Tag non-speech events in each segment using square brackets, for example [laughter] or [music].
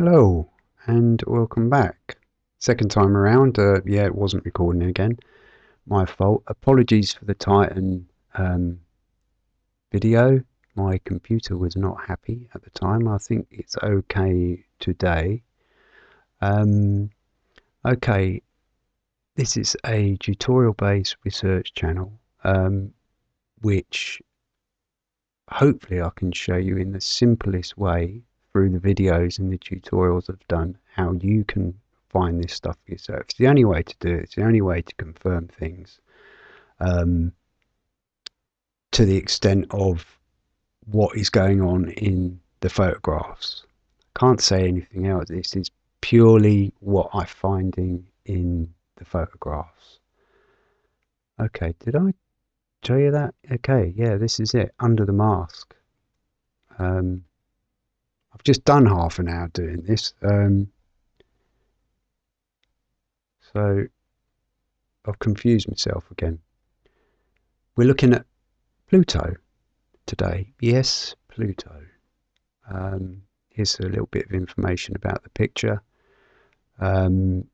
Hello and welcome back. Second time around, uh, yeah, it wasn't recording again. My fault. Apologies for the Titan um, video. My computer was not happy at the time. I think it's okay today. Um, okay, this is a tutorial based research channel um, which hopefully I can show you in the simplest way through the videos and the tutorials I've done how you can find this stuff for yourself. It's the only way to do it. It's the only way to confirm things um, to the extent of what is going on in the photographs. Can't say anything else. This is purely what I'm finding in the photographs. Okay, did I show you that? Okay, yeah, this is it, under the mask. Um, I've just done half an hour doing this. Um, so I've confused myself again. We're looking at Pluto today. Yes, Pluto. Um, here's a little bit of information about the picture. Um,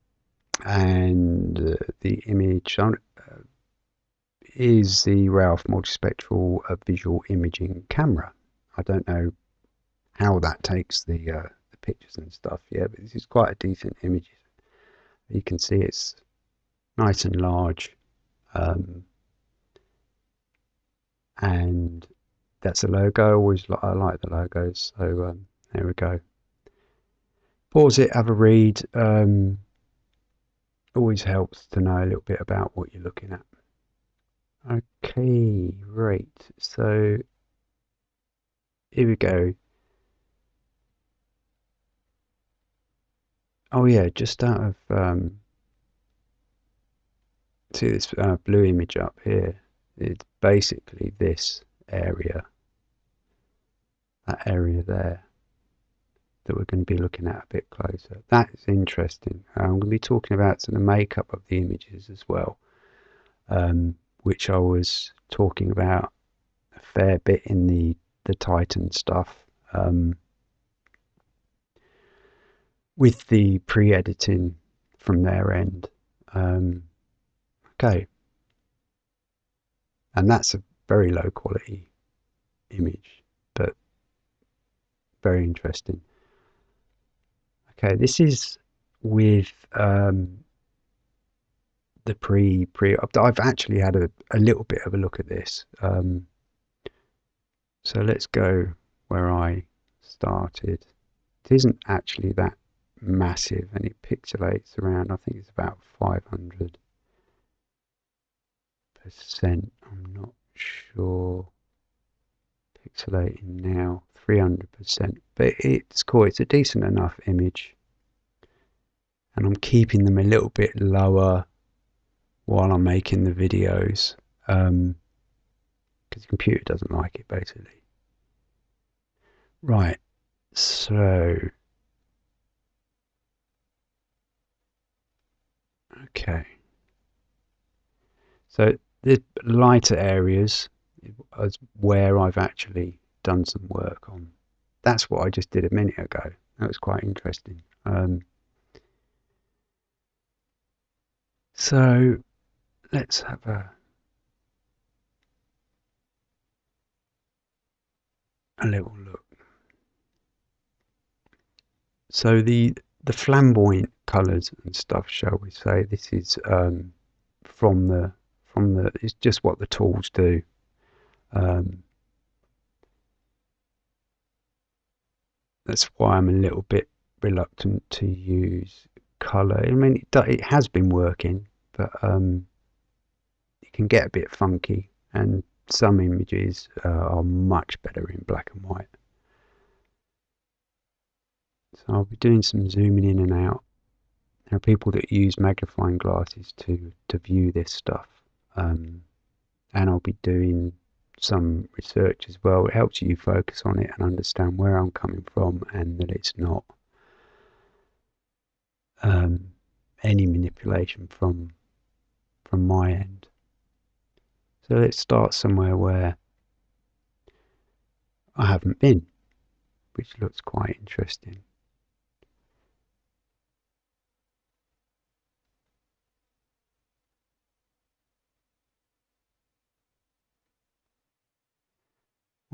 and uh, the image uh, is the Ralph multispectral uh, visual imaging camera. I don't know how that takes the, uh, the pictures and stuff. Yeah, but this is quite a decent image. You can see it's nice and large. Um, and that's a logo. I always I like the logos. So um, there we go. Pause it, have a read. Um, always helps to know a little bit about what you're looking at. Okay, right. So here we go. Oh yeah, just out of um, see this uh, blue image up here. It's basically this area, that area there, that we're going to be looking at a bit closer. That is interesting. I'm going to be talking about the makeup of the images as well, um, which I was talking about a fair bit in the the Titan stuff. Um, with the pre-editing from their end. Um, okay. And that's a very low quality image, but very interesting. Okay, this is with um, the pre pre. I've actually had a, a little bit of a look at this. Um, so let's go where I started. It isn't actually that massive and it pixelates around, I think it's about 500 percent. I'm not sure. Pixelating now 300 percent, but it's cool. It's a decent enough image, and I'm keeping them a little bit lower while I'm making the videos because um, the computer doesn't like it basically. Right, so Okay. So the lighter areas is where I've actually done some work on. That's what I just did a minute ago. That was quite interesting. Um, so let's have a a little look. So the the flamboyant colours and stuff, shall we say. This is um, from the from the. It's just what the tools do. Um, that's why I'm a little bit reluctant to use colour. I mean, it, it has been working, but um, it can get a bit funky, and some images uh, are much better in black and white. So I'll be doing some zooming in and out. There are people that use magnifying glasses to, to view this stuff. Um, and I'll be doing some research as well. It helps you focus on it and understand where I'm coming from and that it's not um, any manipulation from from my end. So let's start somewhere where I haven't been, which looks quite interesting.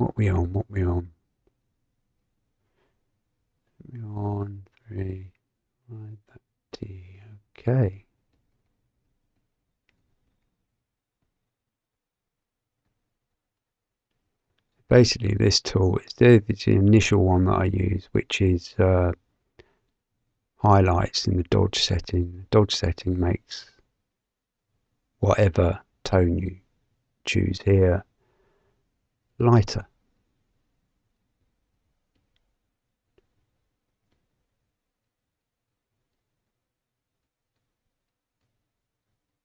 What we on? What we on? We on three. Right, that T. Okay. Basically, this tool is the, the initial one that I use, which is uh, highlights in the dodge setting. The dodge setting makes whatever tone you choose here lighter.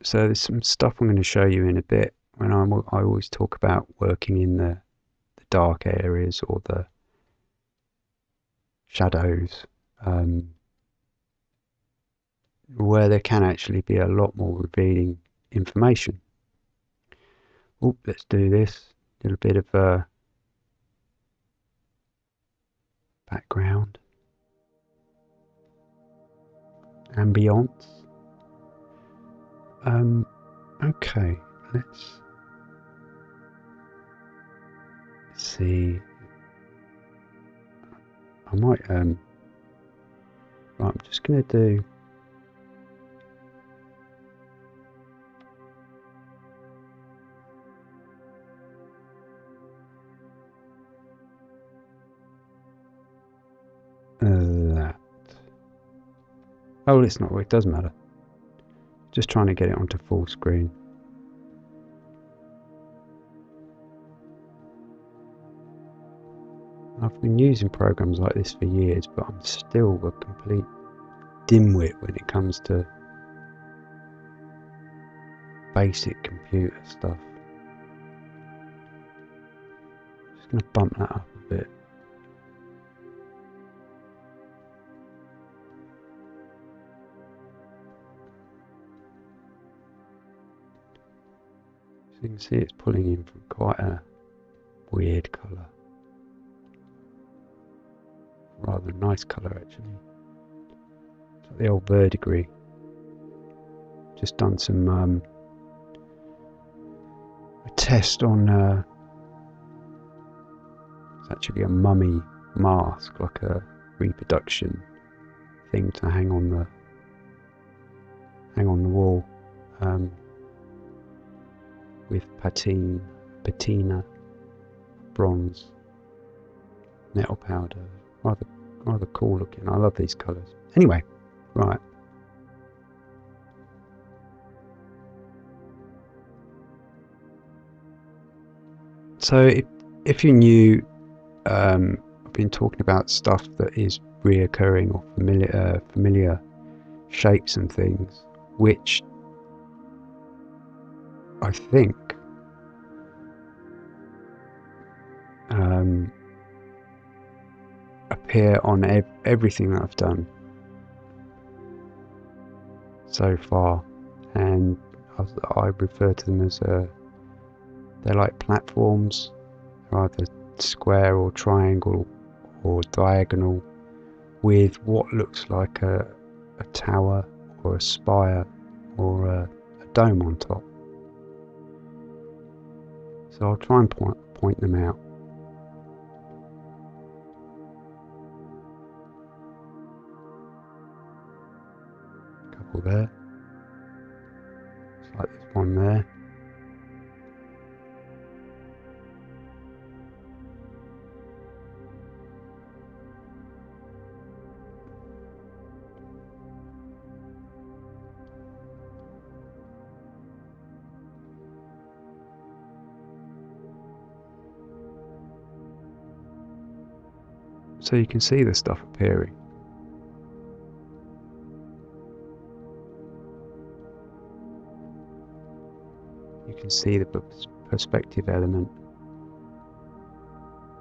So there's some stuff I'm going to show you in a bit when I'm, I always talk about working in the, the dark areas or the shadows. Um, where there can actually be a lot more revealing information. Oh, let's do this. A little bit of a uh, background. Ambience. Um, okay, let's see. I might, um, right, I'm just going to do that. Oh, it's not, it does matter. Just trying to get it onto full screen. I've been using programs like this for years, but I'm still a complete dimwit when it comes to basic computer stuff. Just going to bump that up a bit. You can see it's pulling in from quite a weird colour. Rather nice colour actually. It's like the old verdigris. Just done some um, a test on uh, it's actually a mummy mask, like a reproduction thing to hang on the hang on the wall. With patine, patina, bronze, metal powder. Rather, rather cool looking. I love these colours. Anyway, right. So if, if you're new, um, I've been talking about stuff that is reoccurring or familiar, uh, familiar shapes and things, which I think um, appear on ev everything that I've done so far, and I, refer to them as uh, they're like platforms, They're either square or triangle or diagonal, with what looks like a, a tower or a spire or a, a dome on top. So I'll try and point, point them out. A couple there. It's like this one there. So you can see the stuff appearing. You can see the perspective element.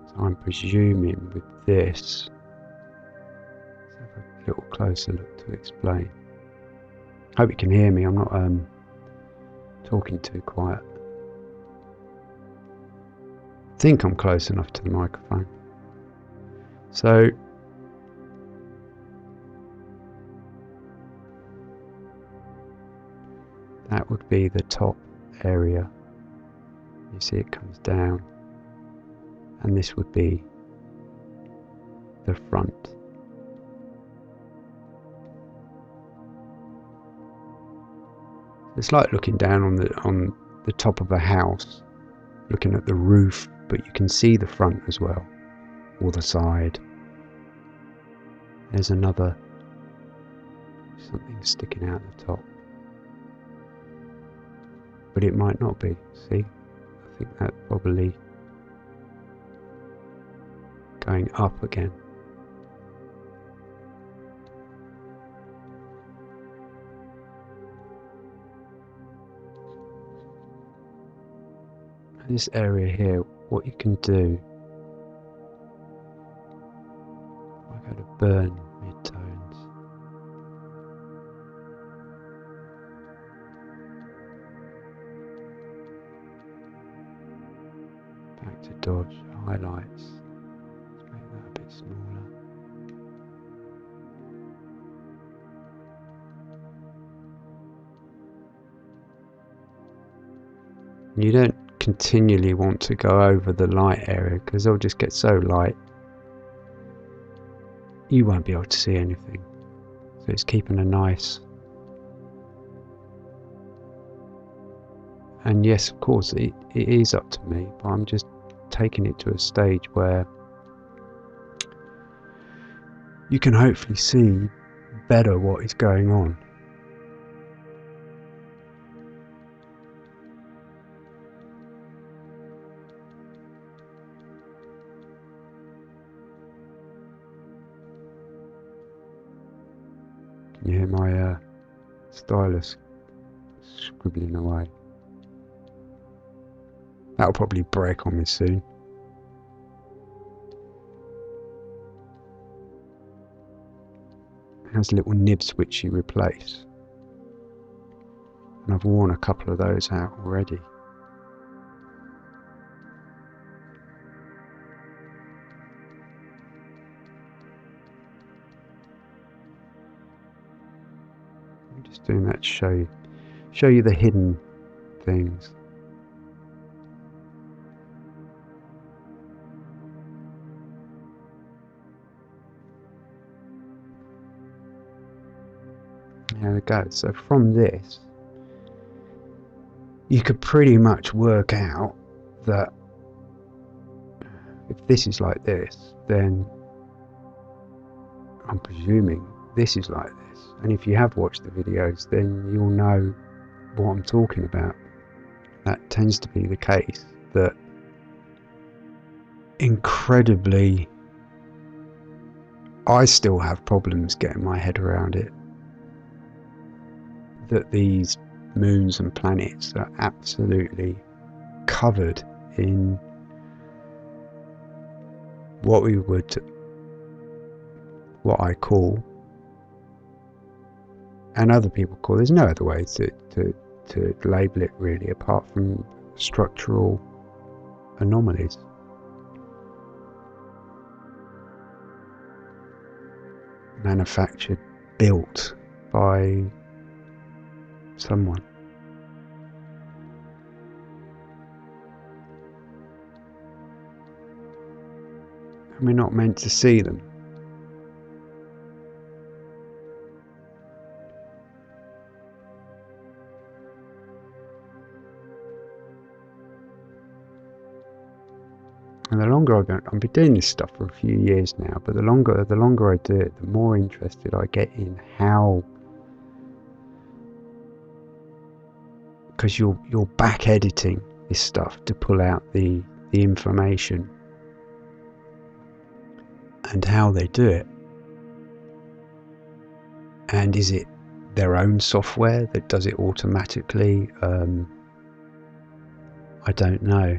So I'm presuming with this, let's have a little closer look to explain. Hope you can hear me, I'm not um, talking too quiet. I think I'm close enough to the microphone. So that would be the top area. You see it comes down and this would be the front. It's like looking down on the on the top of a house, looking at the roof, but you can see the front as well, the side. There's another something sticking out the top. But it might not be, see? I think that probably going up again. this area here, what you can do, burn midtones. Back to dodge highlights. Let's make that a bit smaller. You don't continually want to go over the light area because it'll just get so light you won't be able to see anything. So it's keeping a nice and yes of course it, it is up to me but I'm just taking it to a stage where you can hopefully see better what is going on stylus scribbling away. That'll probably break on me soon. It has little nibs which you replace. And I've worn a couple of those out already. Doing that to show you, show you the hidden things. There we go. So from this, you could pretty much work out that if this is like this, then I'm presuming this is like this. And if you have watched the videos, then you'll know what I'm talking about. That tends to be the case that incredibly I still have problems getting my head around it. That these moons and planets are absolutely covered in what we would, what I call and other people call. There's no other way to, to, to label it really, apart from structural anomalies. Manufactured, built by someone. And we're not meant to see them. The longer I go, I've been doing this stuff for a few years now, but the longer the longer I do it, the more interested I get in how because you're you're back editing this stuff to pull out the the information and how they do it. And is it their own software that does it automatically? Um, I don't know.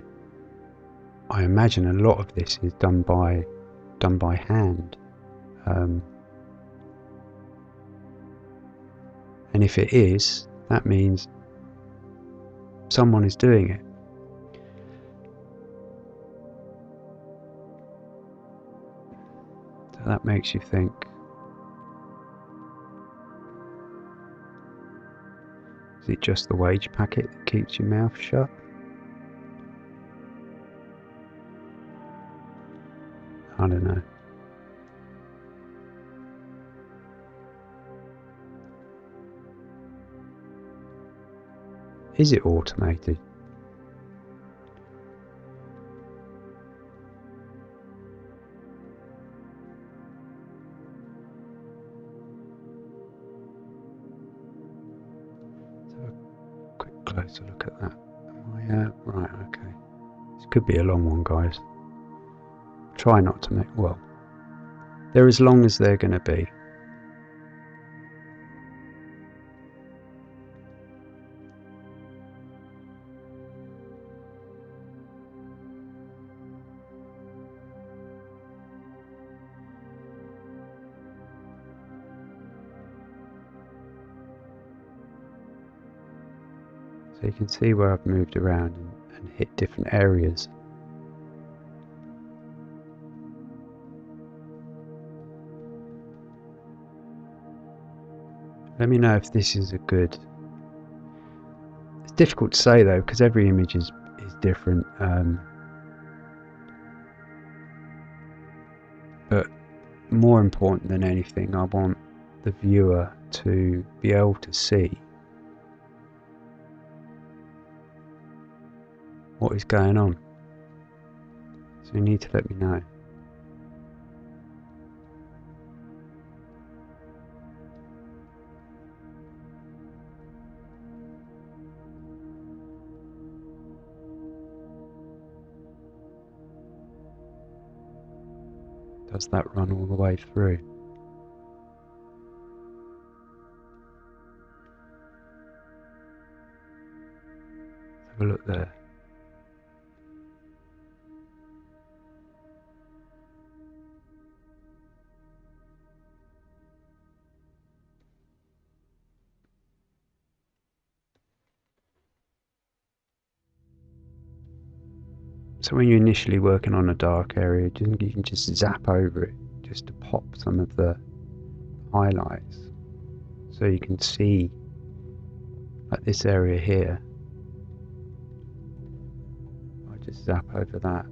I imagine a lot of this is done by done by hand. Um, and if it is, that means someone is doing it. So that makes you think. Is it just the wage packet that keeps your mouth shut? I don't know. Is it automated? Have a quick closer look at that. Am I, uh, right, okay. This could be a long one, guys. Try not to make, well, they're as long as they're going to be. So you can see where I've moved around and, and hit different areas. Let me know if this is a good... It's difficult to say though because every image is, is different. Um, but more important than anything, I want the viewer to be able to see what is going on. So you need to let me know. Does that run all the way through? Have a look there. So when you're initially working on a dark area, you can just zap over it just to pop some of the highlights. So you can see like this area here. I just zap over that.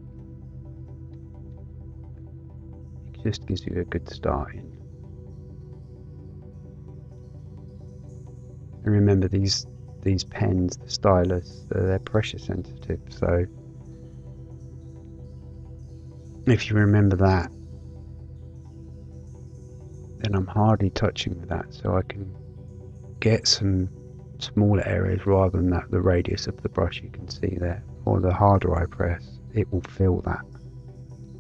It just gives you a good start in. And remember these these pens, the stylus, they're pressure sensitive, so if you remember that, then I'm hardly touching with that, so I can get some smaller areas rather than that the radius of the brush you can see there. Or the harder I press, it will fill that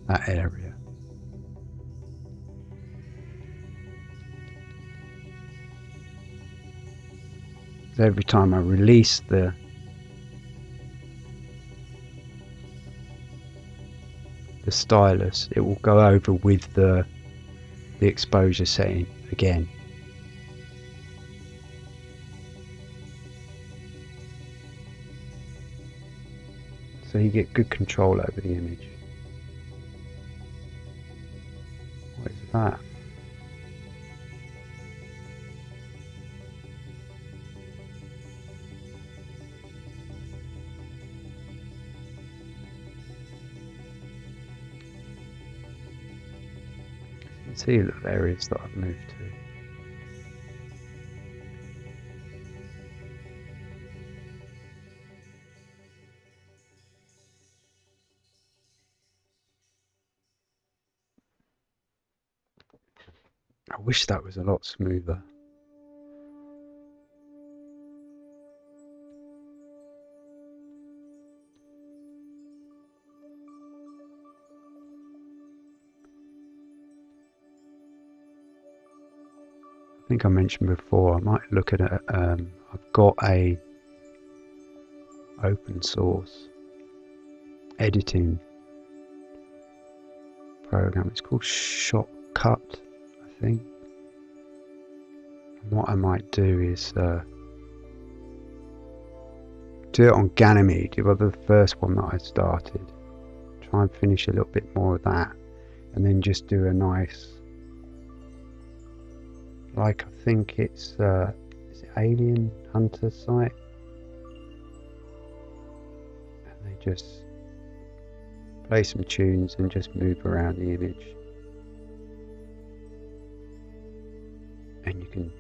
that area. So every time I release the stylus, it will go over with the the exposure setting again. So you get good control over the image. What is that? See the areas that I've moved to. I wish that was a lot smoother. Think I mentioned before, I might look at it. Um, I've got a open source editing program. It's called Shotcut, I think. And what I might do is uh, do it on Ganymede. It was the first one that I started. Try and finish a little bit more of that, and then just do a nice like I think it's uh, is it Alien Hunter site, and they just play some tunes and just move around the image. And you can,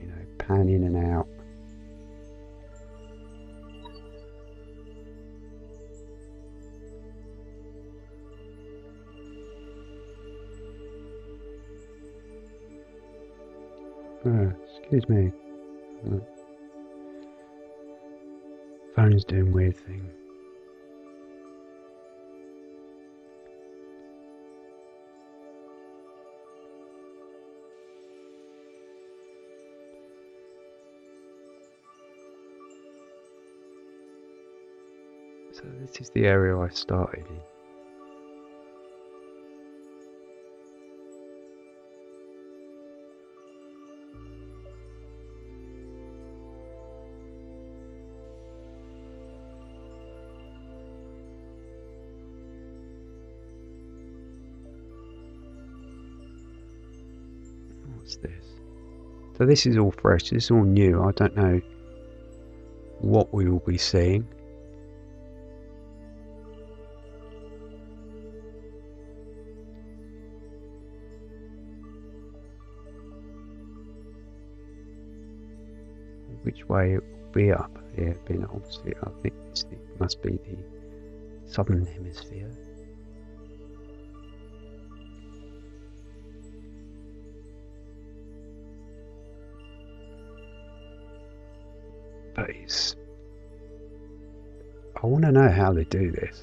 you know, pan in and out. Oh, excuse me. Oh. Phone's doing weird thing. So this is the area I started in. This? So this is all fresh, this is all new. I don't know what we will be seeing. Which way it will be up here, being obviously I think this must be the southern hemisphere. But it's. I want to know how they do this.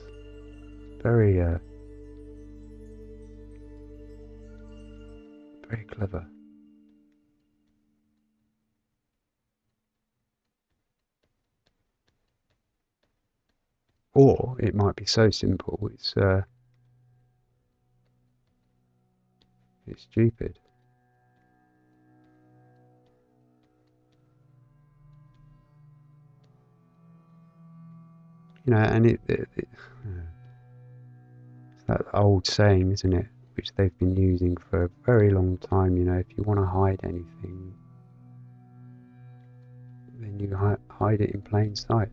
Very, uh, very clever. Or it might be so simple, it's, uh, it's stupid. You know, and it, it, it it's that old saying, isn't it? Which they've been using for a very long time. You know, if you want to hide anything, then you hi hide it in plain sight.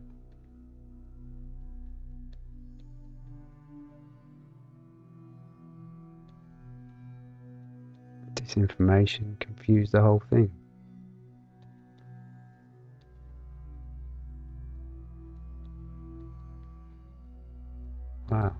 Disinformation confused the whole thing. Wow.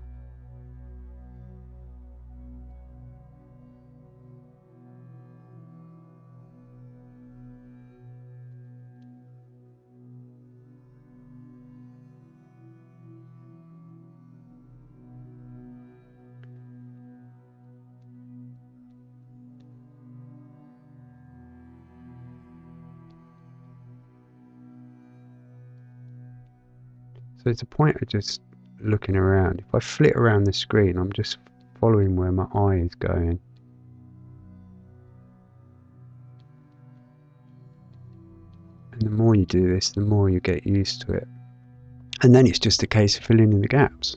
So it's a point I just looking around. If I flit around the screen, I'm just following where my eye is going. And the more you do this, the more you get used to it. And then it's just a case of filling in the gaps.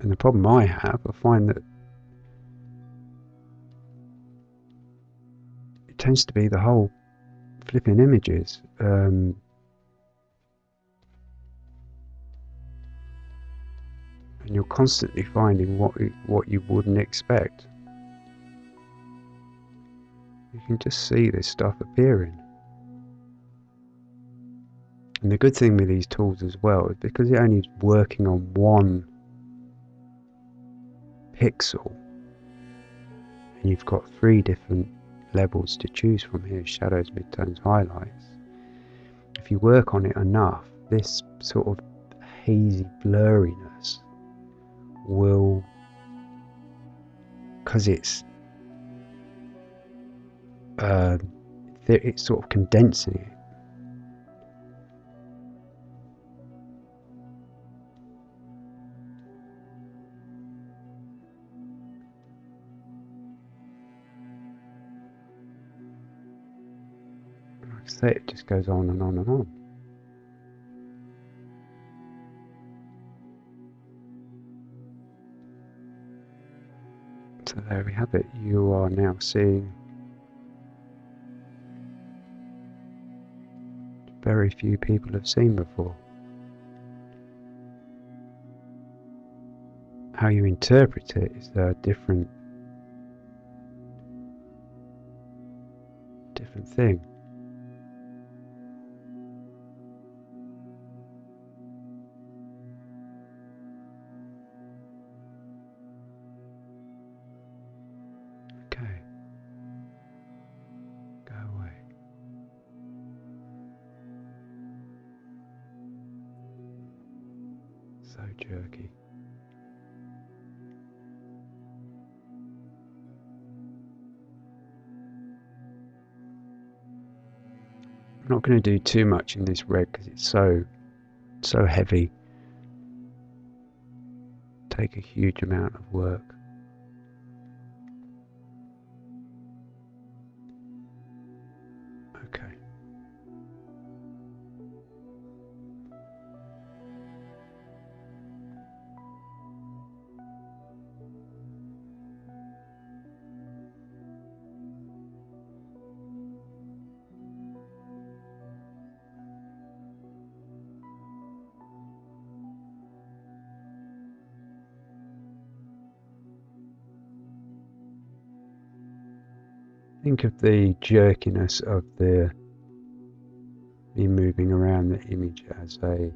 And the problem I have, I find that it tends to be the whole flipping images. Um, and you're constantly finding what what you wouldn't expect. You can just see this stuff appearing. And the good thing with these tools as well is because it only is working on one pixel and you've got three different levels to choose from here shadows, midtones, highlights. If you work on it enough, this sort of hazy blurriness will because it's uh, it's sort of condensing it I say, it just goes on and on and on. So there we have it. You are now seeing very few people have seen before. How you interpret it is a different different thing. Going to do too much in this red because it's so so heavy. Take a huge amount of work. Think of the jerkiness of the me moving around the image as a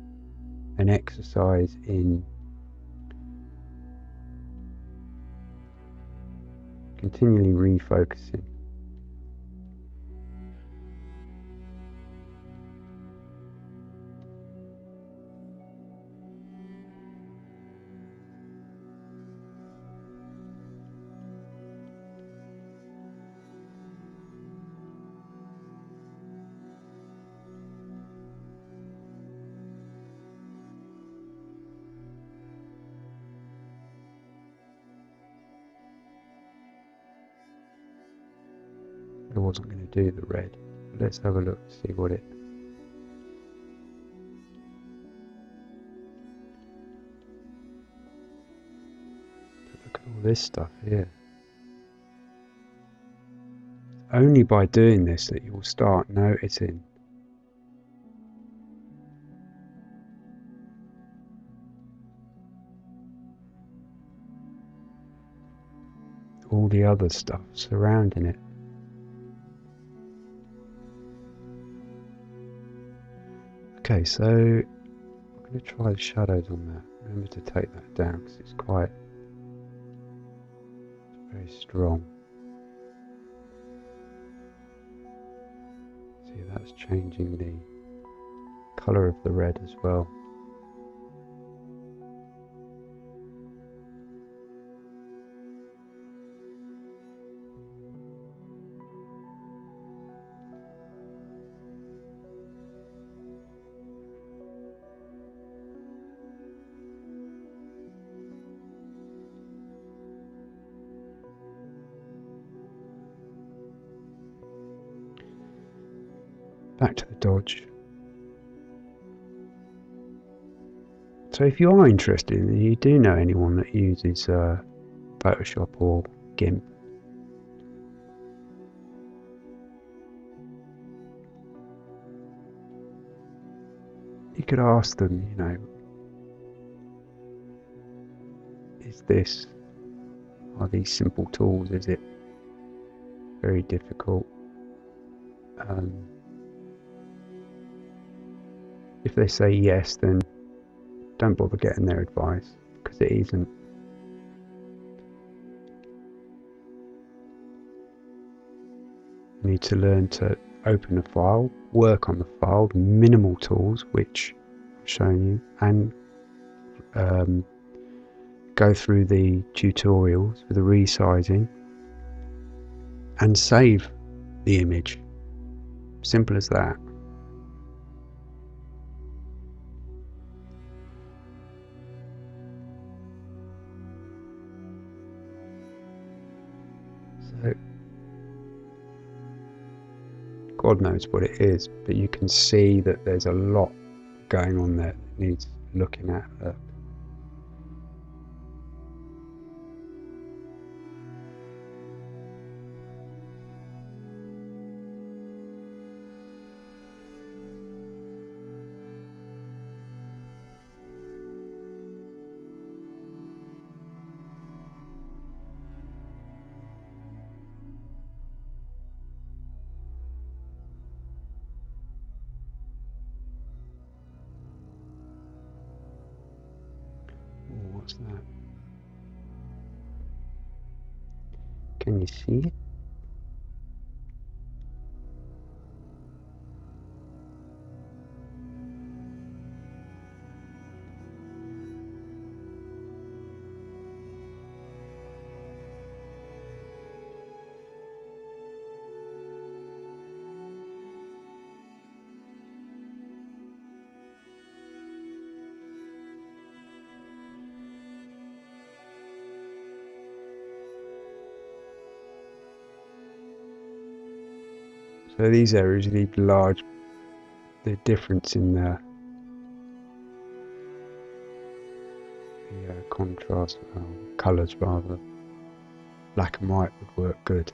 an exercise in continually refocusing. Red. Let's have a look, see what it... Look at all this stuff here. Only by doing this that you'll start noticing all the other stuff surrounding it. Okay, so I'm going to try the shadows on that. Remember to take that down because it's quite it's very strong. See, that's changing the colour of the red as well. Back to the Dodge. So if you are interested and you do know anyone that uses uh, Photoshop or GIMP, you could ask them, you know, is this, are these simple tools, is it very difficult? Um, if they say yes, then don't bother getting their advice because it isn't. You need to learn to open a file, work on the file, minimal tools, which I've shown you, and um, go through the tutorials for the resizing and save the image. Simple as that. God knows what it is, but you can see that there's a lot going on there that needs looking at. Uh, these areas need large, the difference in the, the uh, contrast, uh, colours rather, black and white would work good.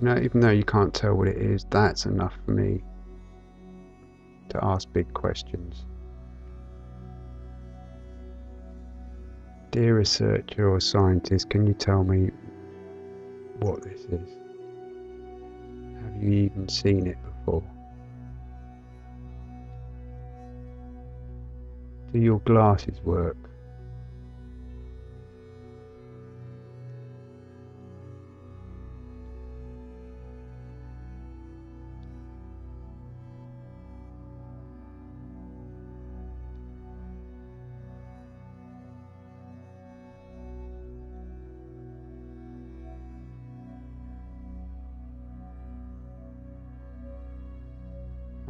You know, even though you can't tell what it is, that's enough for me to ask big questions. Dear researcher or scientist, can you tell me what this is? Have you even seen it before? Do your glasses work?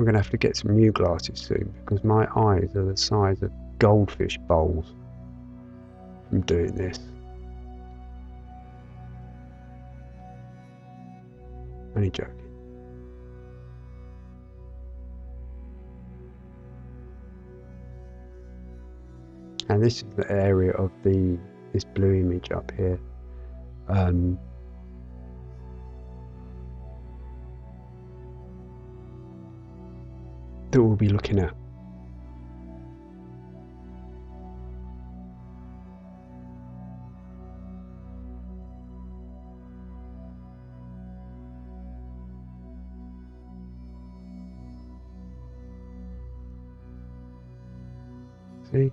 I'm going to have to get some new glasses soon because my eyes are the size of goldfish bowls from doing this. Only joking. And this is the area of the this blue image up here. Um, that we'll be looking at. See?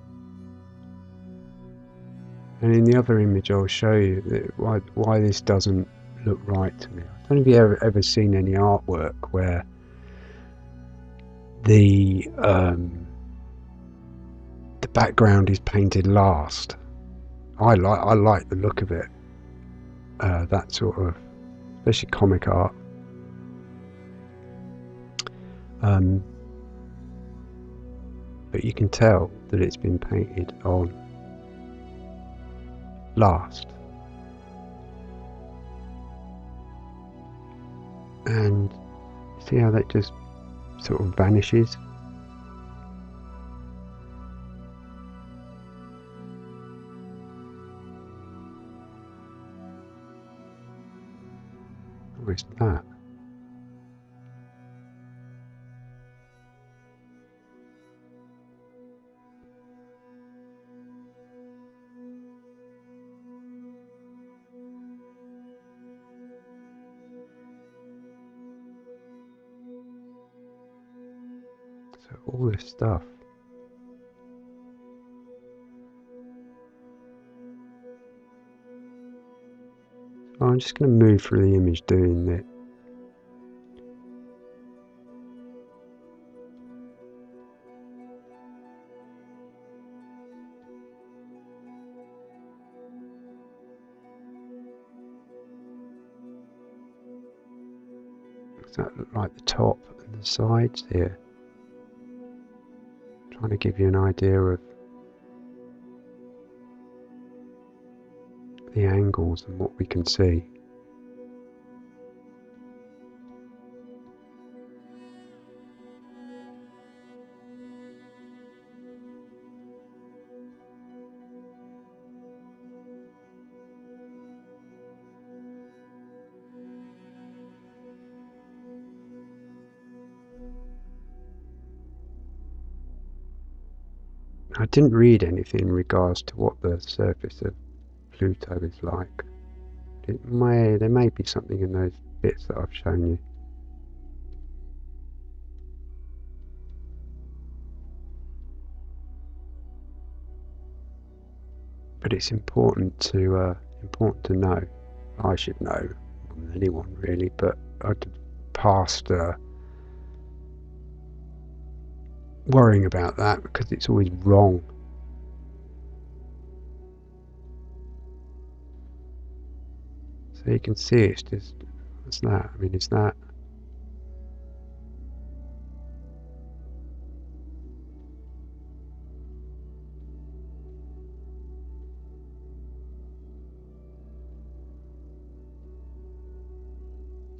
And in the other image I'll show you why, why this doesn't look right to me. I don't know if you've ever, ever seen any artwork where the um, the background is painted last. I like I like the look of it. Uh, that sort of, especially comic art. Um, but you can tell that it's been painted on last. And see how that just sort of vanishes. Where's that? So all this stuff. So I'm just going to move through the image doing that. That look like the top and the sides here? Trying to give you an idea of the angles and what we can see. Didn't read anything in regards to what the surface of Pluto is like. It may there may be something in those bits that I've shown you. But it's important to uh, important to know. I should know more than anyone really, but I past uh, worrying about that because it's always wrong. So you can see it's just, what's that? I mean, it's that.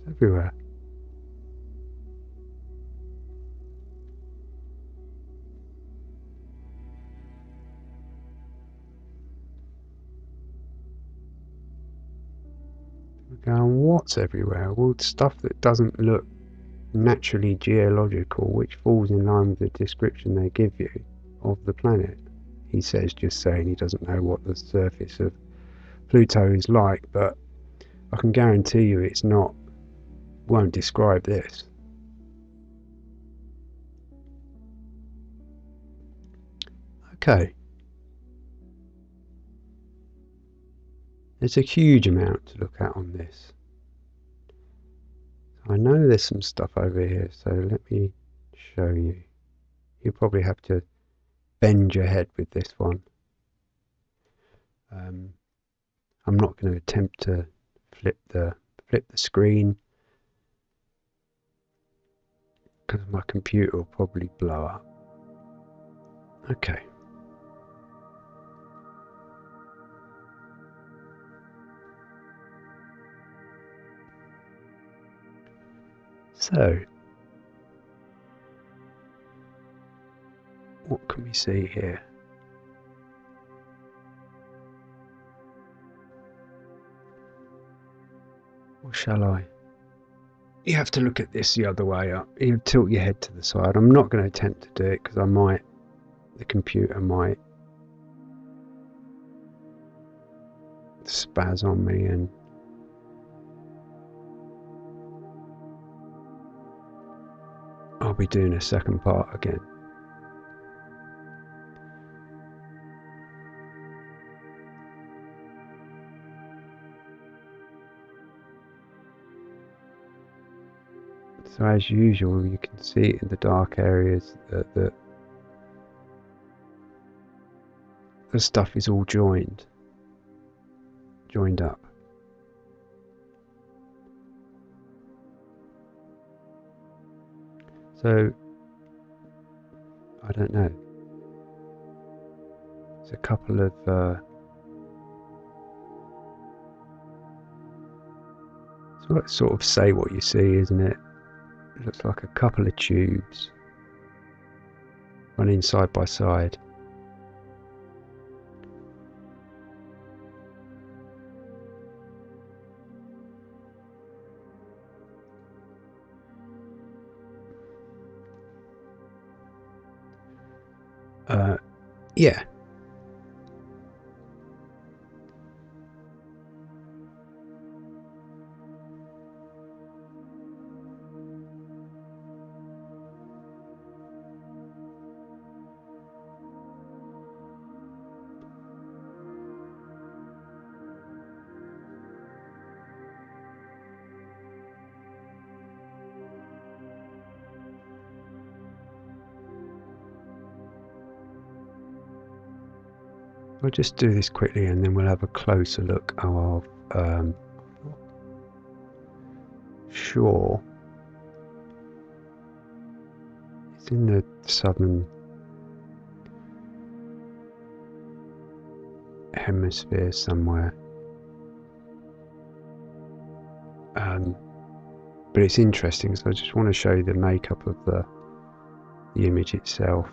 It's everywhere. Everywhere? Well, stuff that doesn't look naturally geological, which falls in line with the description they give you of the planet. He says, just saying he doesn't know what the surface of Pluto is like, but I can guarantee you it's not, won't describe this. Okay. There's a huge amount to look at on this. I know there's some stuff over here, so let me show you. You probably have to bend your head with this one. Um, I'm not going to attempt to flip the flip the screen because my computer will probably blow up. Okay. So, what can we see here? Or shall I? You have to look at this the other way up. You tilt your head to the side. I'm not going to attempt to do it because I might, the computer might spaz on me and be doing a second part again. So as usual, you can see in the dark areas that the, the stuff is all joined, joined up. So, I don't know. There's a couple of uh, sort of say what you see, isn't it? It looks like a couple of tubes running side by side. Yeah. I'll just do this quickly and then we'll have a closer look. Of um, sure. It's in the southern hemisphere somewhere. Um, but it's interesting so I just want to show you the makeup of the the image itself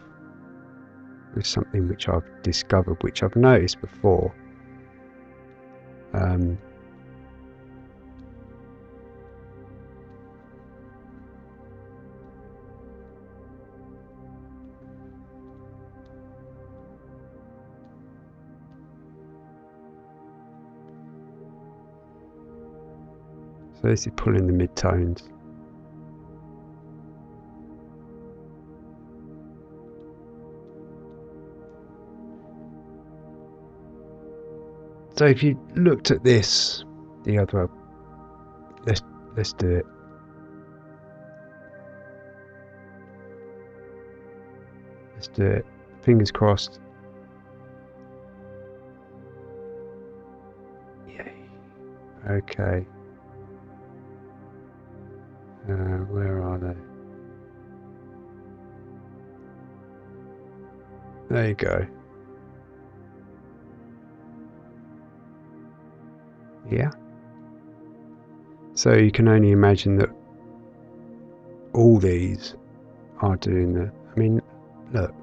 with something which I've discovered, which I've noticed before. Um, so this is pulling the mid tones. So if you looked at this, the other, let's let's do it. Let's do it. Fingers crossed. Yay. Okay. Uh, where are they? There you go. Yeah. So you can only imagine that all these are doing the. I mean, look.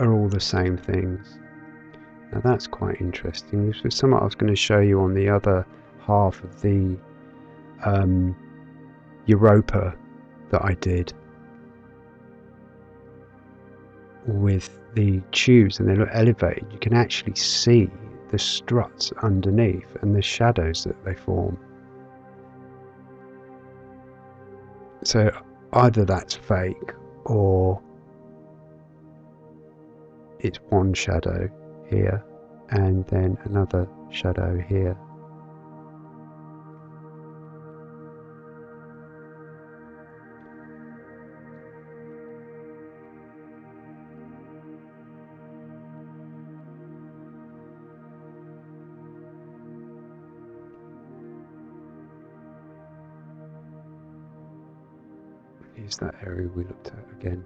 Are all the same things. Now that's quite interesting. This was something I was going to show you on the other half of the um, Europa that I did with the tubes and they look elevated. You can actually see the struts underneath and the shadows that they form. So either that's fake or it's one shadow here and then another shadow here. That area we looked at again.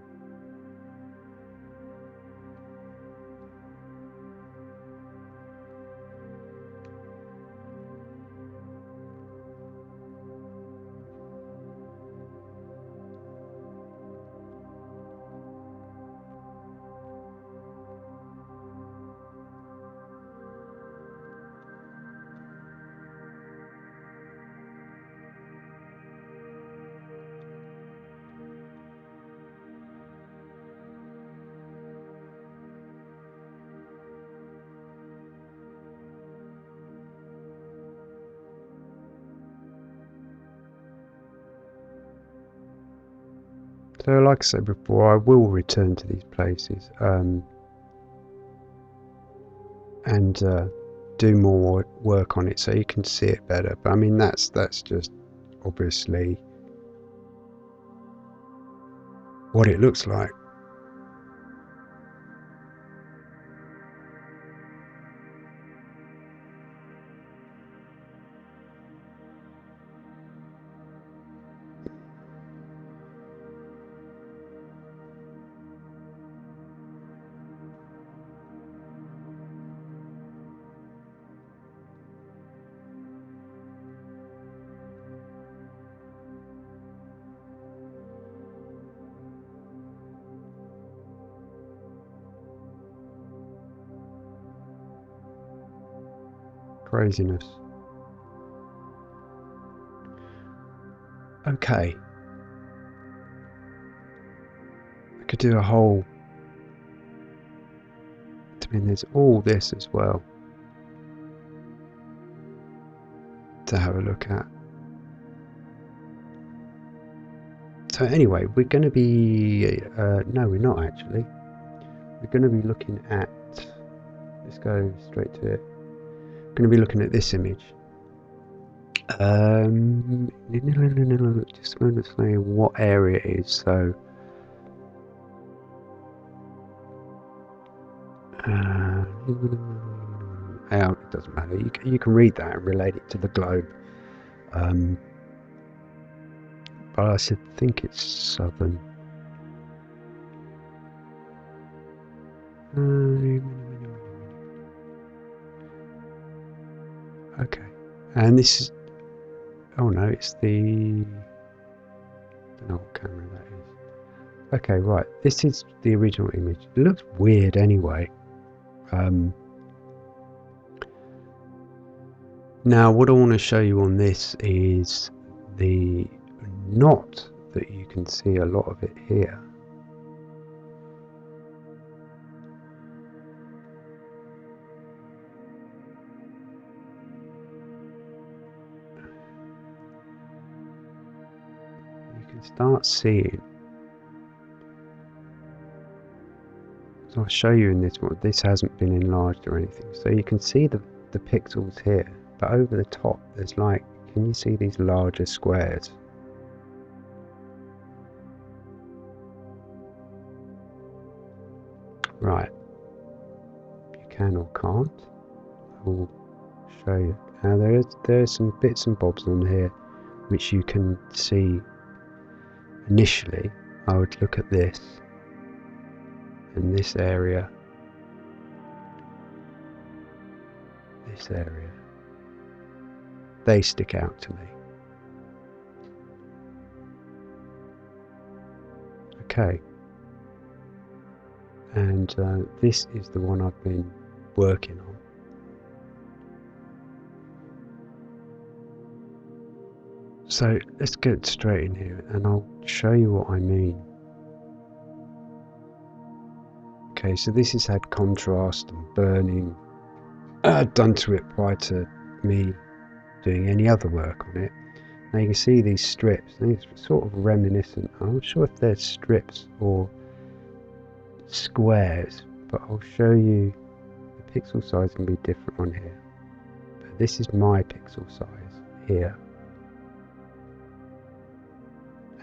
So, like I said before, I will return to these places um, and uh, do more work on it so you can see it better. But I mean, that's that's just obviously what it looks like. Craziness. Okay. I could do a whole. I mean, there's all this as well to have a look at. So anyway, we're going to be. Uh, no, we're not actually. We're going to be looking at. Let's go straight to it going to be looking at this image. Um, just going to say what area it is. So, uh, it doesn't matter. You can, you can read that and relate it to the globe. Um, but I should think it's southern. Uh, Okay. And this is. Oh no, it's the. I don't know what camera that is. Okay, right. This is the original image. It looks weird anyway. Um, now, what I want to show you on this is the knot that you can see a lot of it here. Start seeing. So I'll show you in this one. This hasn't been enlarged or anything. So you can see the, the pixels here. But over the top, there's like, can you see these larger squares? Right. You can or can't. I will show you. Now there is there are some bits and bobs on here which you can see initially. I would look at this and this area this area they stick out to me okay and uh, this is the one I've been working on. So let's get straight in here and I'll show you what I mean. Okay, so this has had contrast and burning [clears throat] uh, done to it prior to me doing any other work on it. Now you can see these strips, it's sort of reminiscent. I'm not sure if they're strips or squares, but I'll show you the pixel size can be different on here. But this is my pixel size here.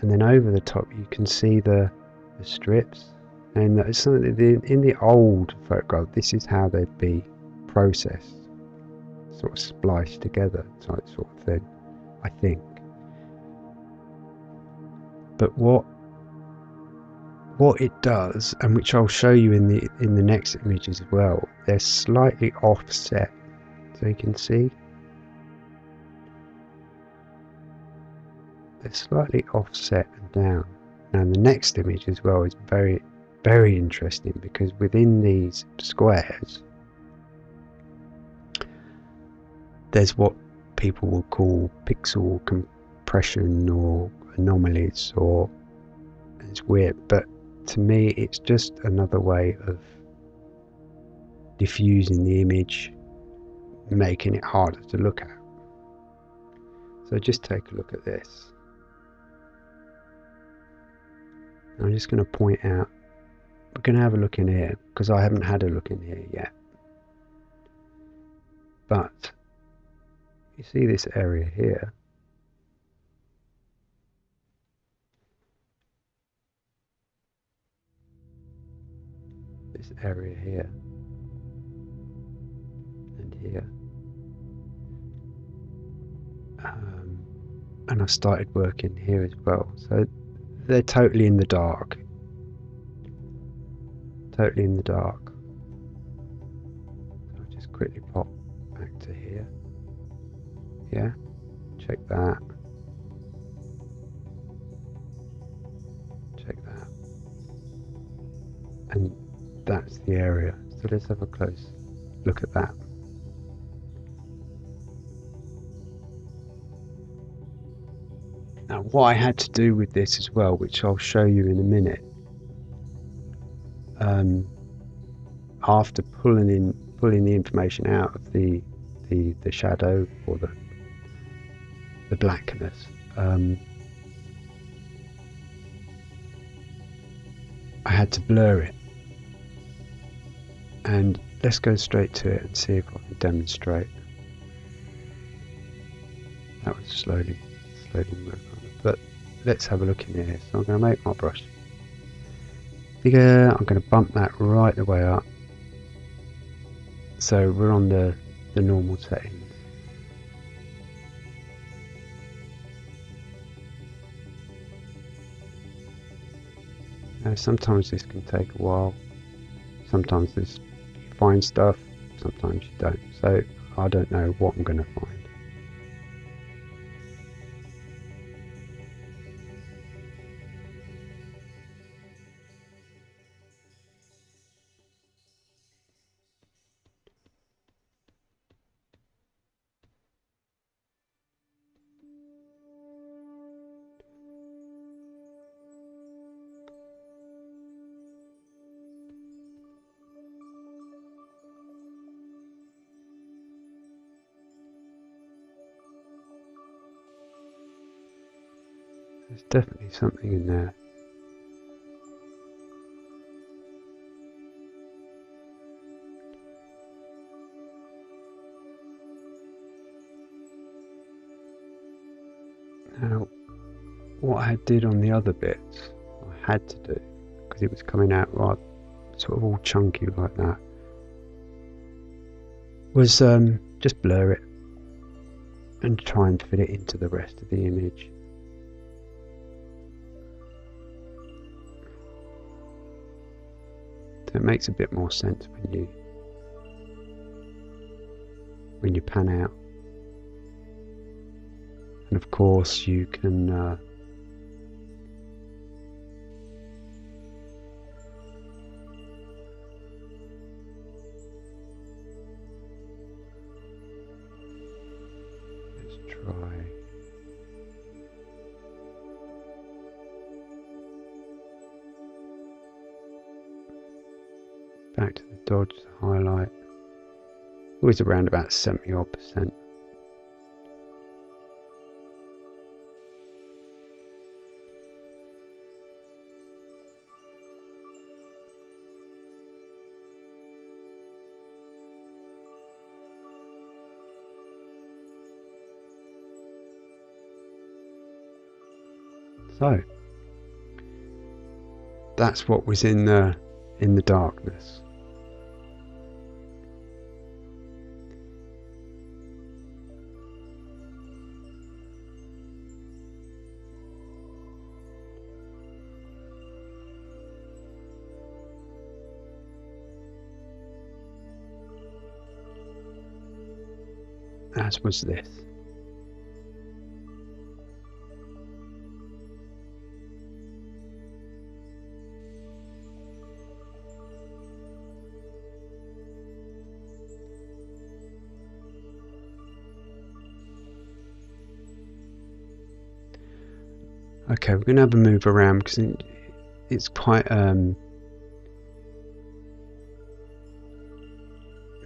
And then over the top you can see the, the strips. And it's something in the old photograph, this is how they'd be processed, sort of spliced together type sort of thing, I think. But what what it does, and which I'll show you in the in the next image as well, they're slightly offset. So you can see slightly offset and down. And the next image as well is very very interesting because within these squares there's what people will call pixel compression or anomalies or it's weird but to me it's just another way of diffusing the image making it harder to look at so just take a look at this I'm just going to point out we're going to have a look in here because I haven't had a look in here yet but you see this area here this area here and here. Um, and I started working here as well. So they're totally in the dark. Totally in the dark. I'll just quickly pop back to here. Yeah, check that. Check that. And that's the area. So let's have a close look at that. Now what I had to do with this as well, which I'll show you in a minute, um, after pulling in pulling the information out of the the, the shadow or the the blackness, um, I had to blur it and let's go straight to it and see if I can demonstrate. That was slowly, slowly. But let's have a look in here. So I'm going to make my brush bigger. I'm going to bump that right the way up. So we're on the, the normal settings. Now sometimes this can take a while. Sometimes this find stuff, sometimes you don't. So I don't know what I'm going to find. Definitely something in there. Now, what I did on the other bits, I had to do, because it was coming out right, sort of all chunky like that, was um, just blur it and try and fit it into the rest of the image. It makes a bit more sense when you when you pan out. And of course you can uh, Always around about 70 odd percent. So that's what was in the in the darkness. As was this. Okay, we're going to have a move around because it's quite um,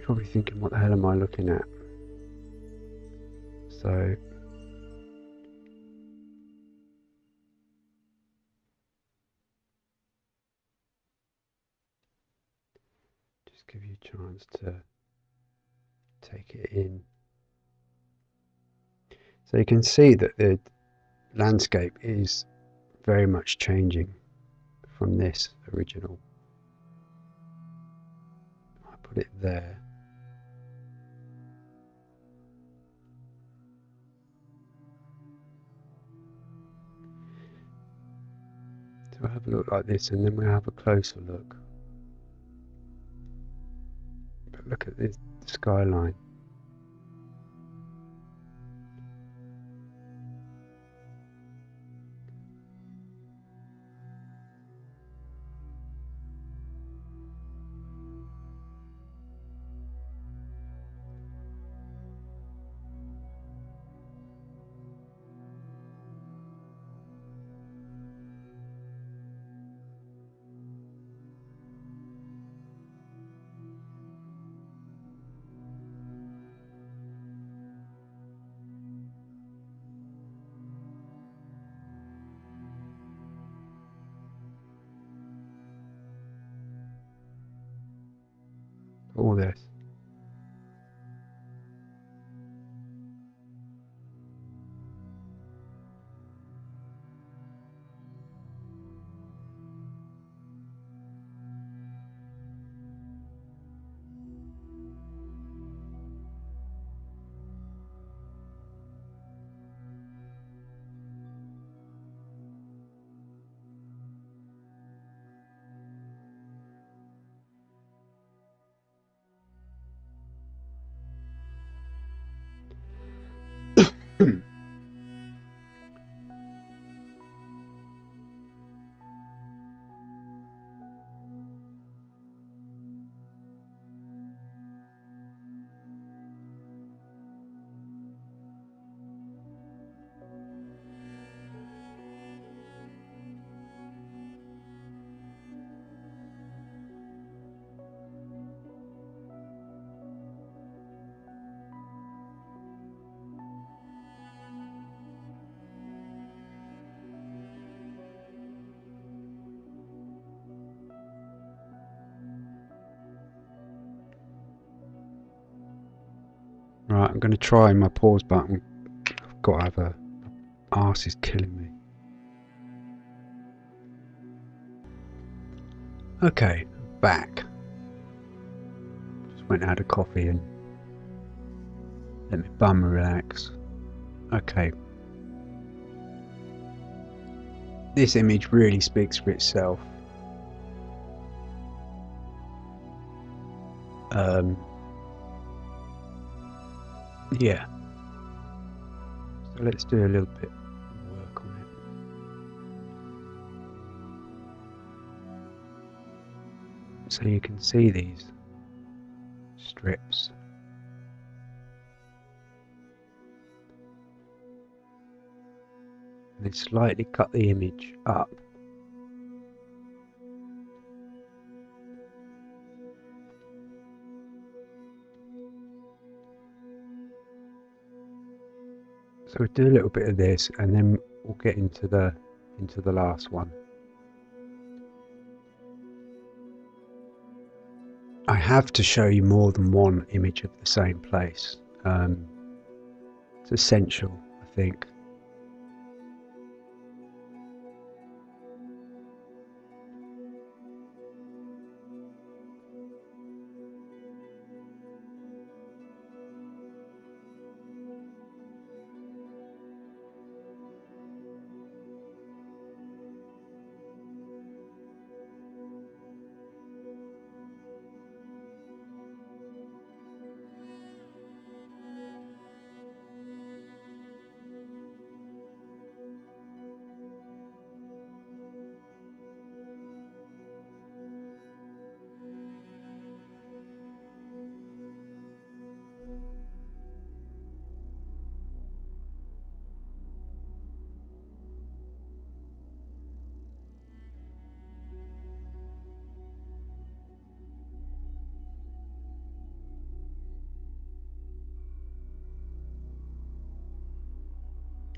probably thinking what the hell am I looking at so just give you a chance to take it in. So you can see that the landscape is very much changing from this original. I put it there. We'll have a look like this and then we'll have a closer look. But look at this skyline. I'm going to try my pause button. I've got to have a... Arse is killing me. Okay, back. Just went out of coffee and let me bum relax. Okay. This image really speaks for itself. Um, yeah. So let's do a little bit of work on it. So you can see these strips. And then slightly cut the image up. So we'll do a little bit of this and then we'll get into the into the last one. I have to show you more than one image of the same place. Um, it's essential, I think.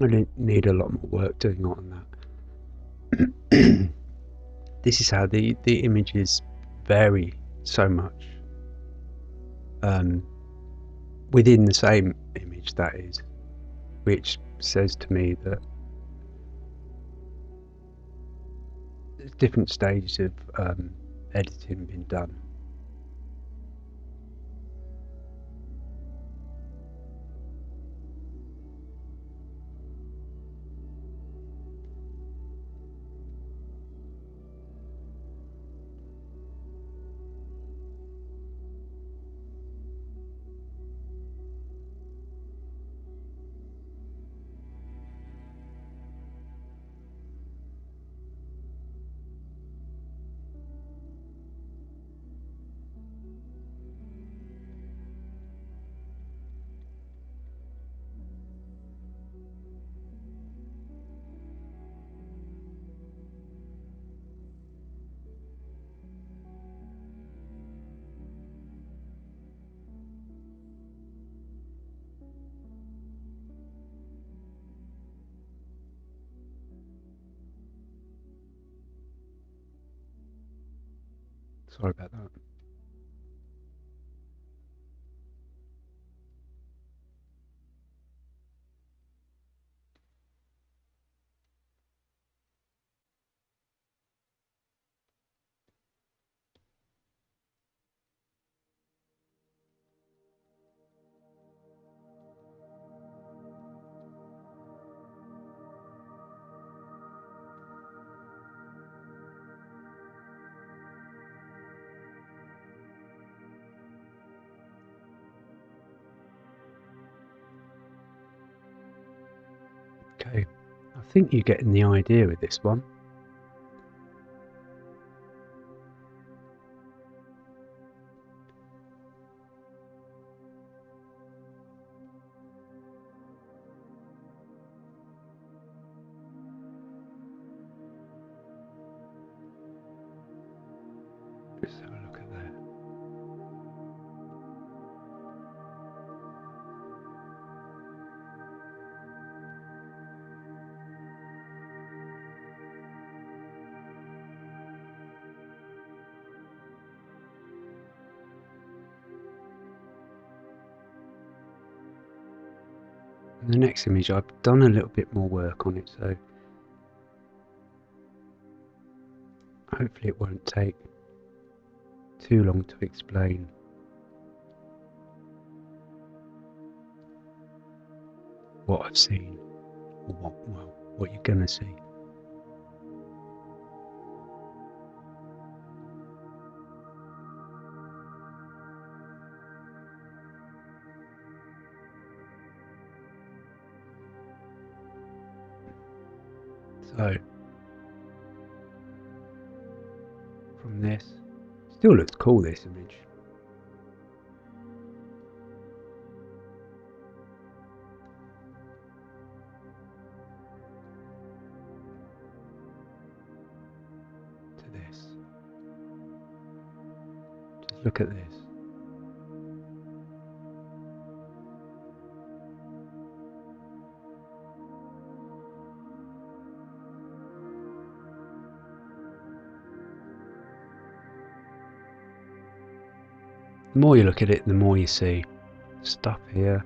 I need a lot more work doing on that. [clears throat] this is how the, the images vary so much. Um, within the same image, that is, which says to me that different stages of um, editing been done. Think you're getting the idea with this one. The next image, I've done a little bit more work on it, so hopefully it won't take too long to explain. What I've seen, or what, well, what you're gonna see. Still looks cool this image. To this. Just look at this. The more you look at it, the more you see stuff here.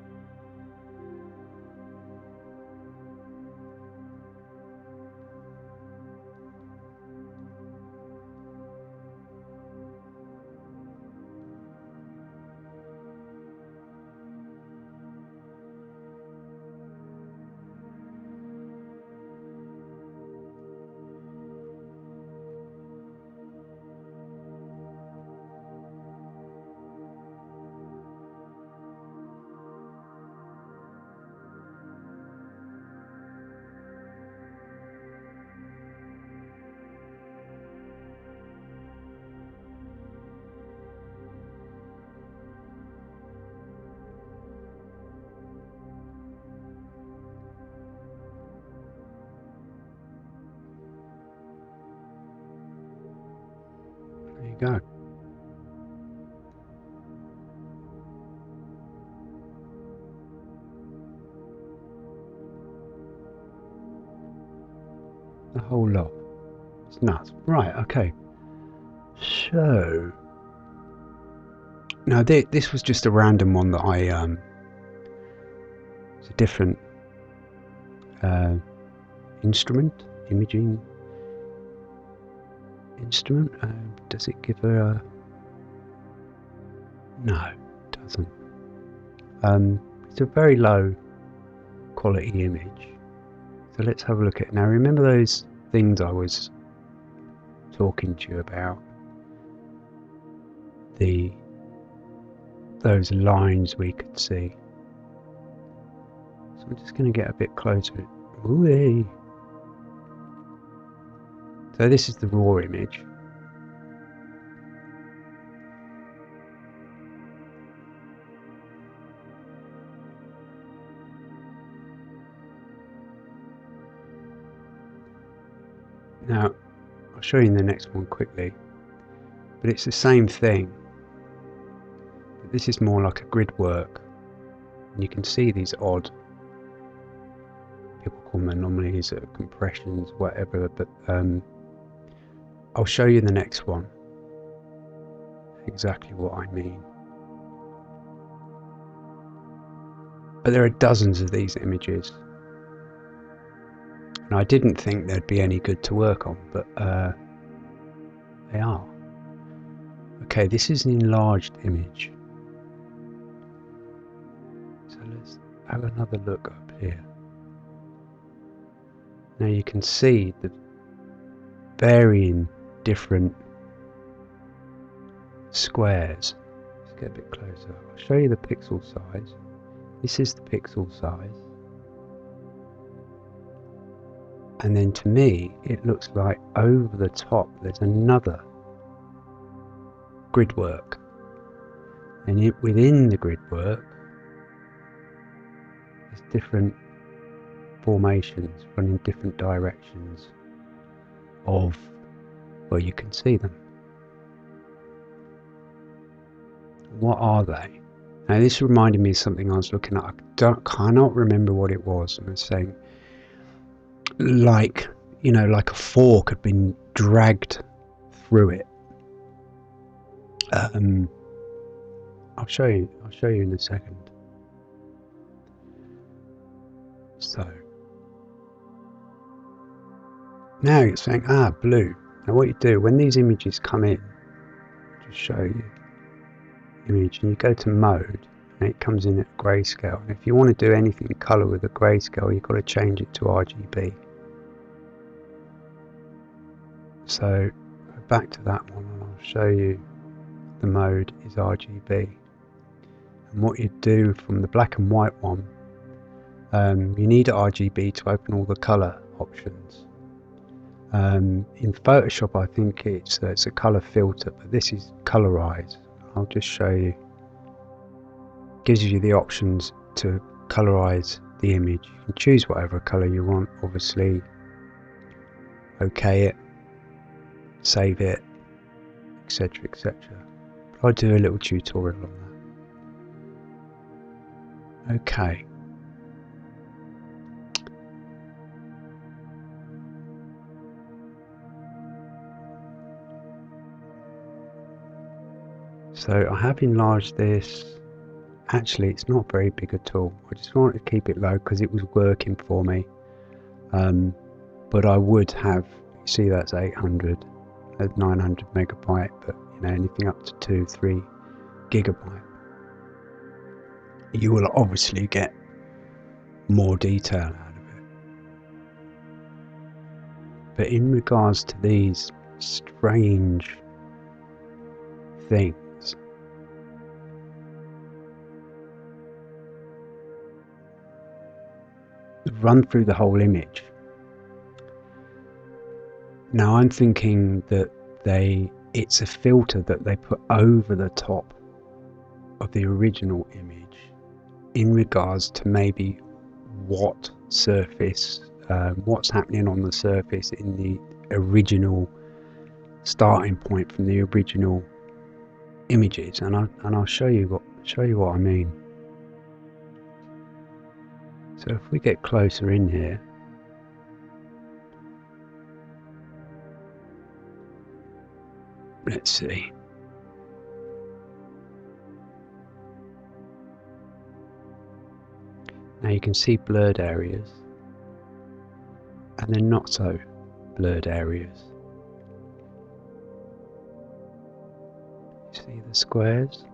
The whole lot. It's nuts. Right, okay. So. Now, thi- this was just a random one that I. Um, it's a different uh, instrument, imaging instrument. Uh, does it give her a. No, it doesn't. Um, it's a very low quality image. So let's have a look at it. Now, remember those things I was talking to you about? The those lines we could see. So I'm just going to get a bit closer. Ooh-wee. So this is the raw image. Show you in the next one quickly, but it's the same thing. But this is more like a grid work, and you can see these odd, people call them anomalies or compressions, whatever, but um, I'll show you in the next one exactly what I mean. But there are dozens of these images. And I didn't think they'd be any good to work on, but uh, they are. Okay, this is an enlarged image. So let's have another look up here. Now you can see the varying different squares. Let's get a bit closer. I'll show you the pixel size. This is the pixel size. And then to me, it looks like over the top there's another grid work. And it, within the grid work, there's different formations running different directions of where you can see them. What are they? Now this reminded me of something I was looking at. I don't, cannot remember what it was. I was saying, like, you know, like a fork had been dragged through it. Um, I'll show you. I'll show you in a second. So now you're saying, ah, blue. Now what you do when these images come in, just show you image, and you go to mode, and it comes in at grayscale. And if you want to do anything in color with a grayscale, you've got to change it to RGB. So back to that one, and I'll show you the mode is RGB. And what you do from the black and white one, um, you need RGB to open all the color options. Um, in Photoshop, I think it's uh, it's a color filter, but this is colorize. I'll just show you. gives you the options to colorize the image. You can choose whatever color you want. Obviously, OK it, save it, etc., etc. I'll do a little tutorial on that. Okay. So I have enlarged this. Actually, it's not very big at all. I just wanted to keep it low because it was working for me. Um, but I would have, see that's 800, at 900 megabyte, but you know anything up to 2, 3 gigabyte. You will obviously get more detail out of it. But in regards to these strange things, run through the whole image. Now I'm thinking that they it's a filter that they put over the top of the original image in regards to maybe what surface um, what's happening on the surface in the original starting point from the original images and I and I'll show you what show you what I mean. So if we get closer in here, let's see. Now you can see blurred areas and then not so blurred areas. You See the squares?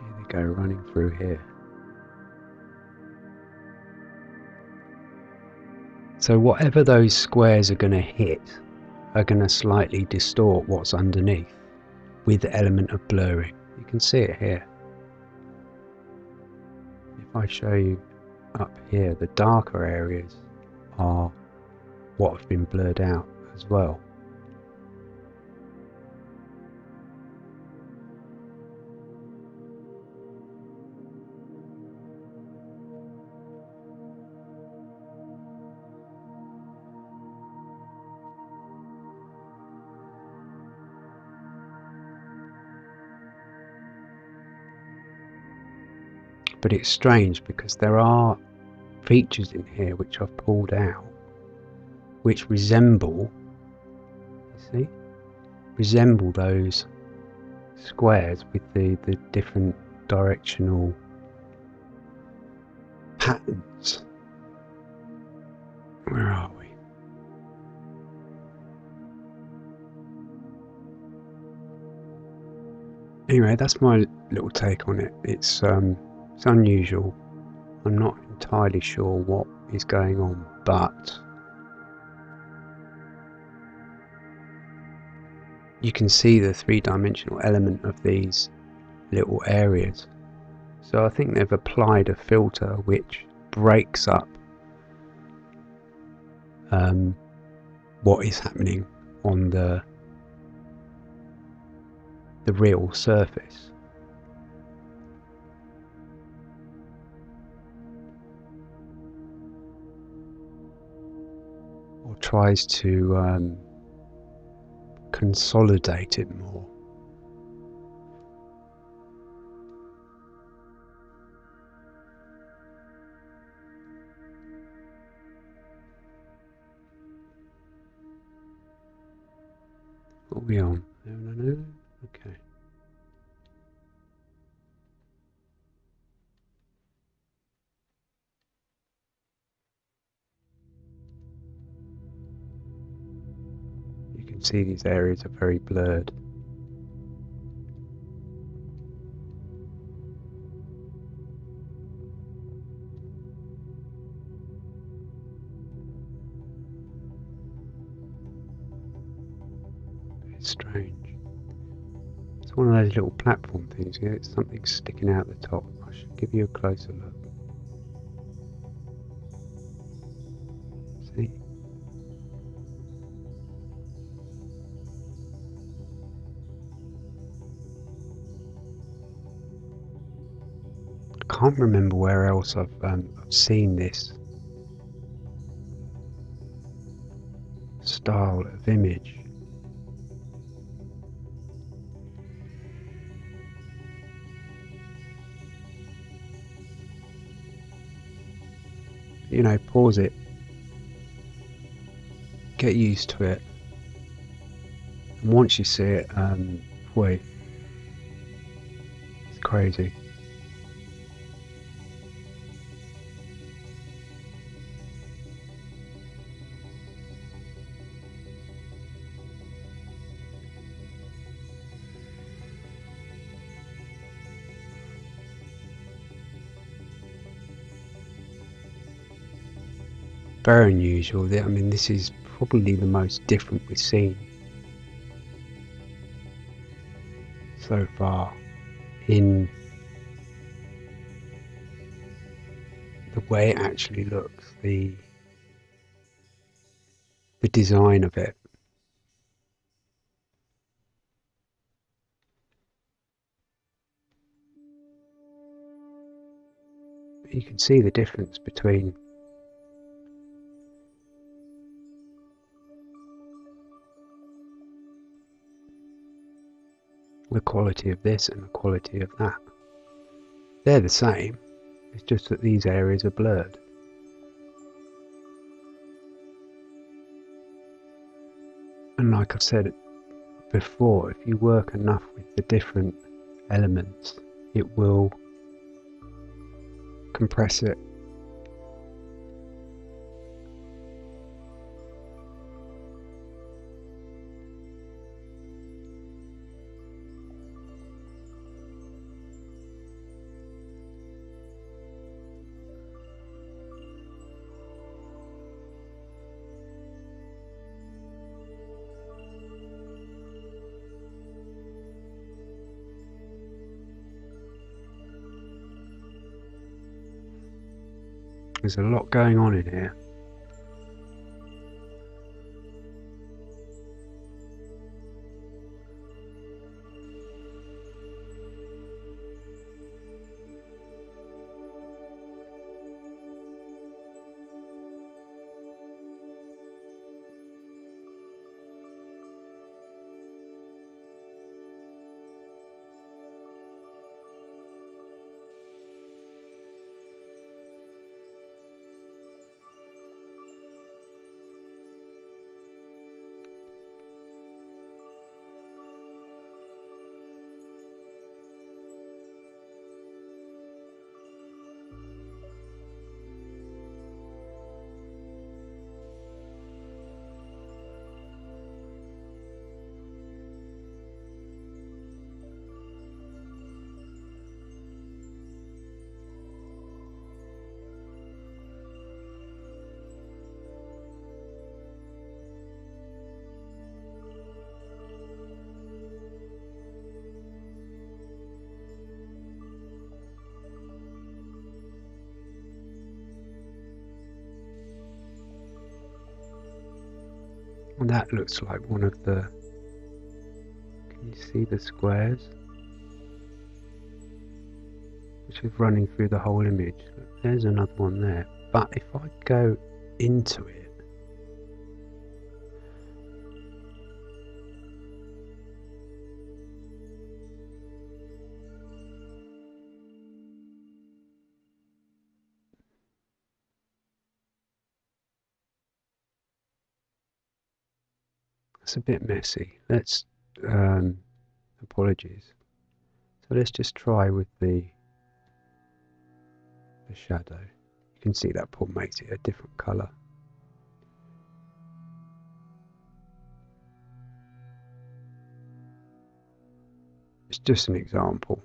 Here they go running through here. So whatever those squares are going to hit are going to slightly distort what's underneath with the element of blurring. You can see it here. If I show you up here, the darker areas are what have been blurred out as well. But it's strange because there are features in here which I've pulled out which resemble, see, resemble those squares with the, the different directional patterns. Where are we? Anyway, that's my little take on it. It's um, it's unusual. I'm not entirely sure what is going on, but you can see the three-dimensional element of these little areas. So I think they've applied a filter which breaks up um, what is happening on the the real surface. Tries to um, consolidate it more. What are we on? No, no, no. Okay. Can see these areas are very blurred. It's strange. It's one of those little platform things. It's something sticking out the top. I should give you a closer look. Remember where else I've, um, I've seen this style of image. you know, pause it, get used to it, and once you see it, um, wait, it's crazy. Very unusual. I mean, this is probably the most different we've seen so far in the way it actually looks, the the design of it. You can see the difference between the quality of this and the quality of that. They're the same, it's just that these areas are blurred. And like I've said before, if you work enough with the different elements, it will compress it There's a lot going on in here. That looks like one of the. Can you see the squares? Which is running through the whole image. There's another one there. But if I go into it, bit messy. Let's, um, apologies. So let's just try with the, the shadow. You can see that Paul makes it a different colour. It's just an example.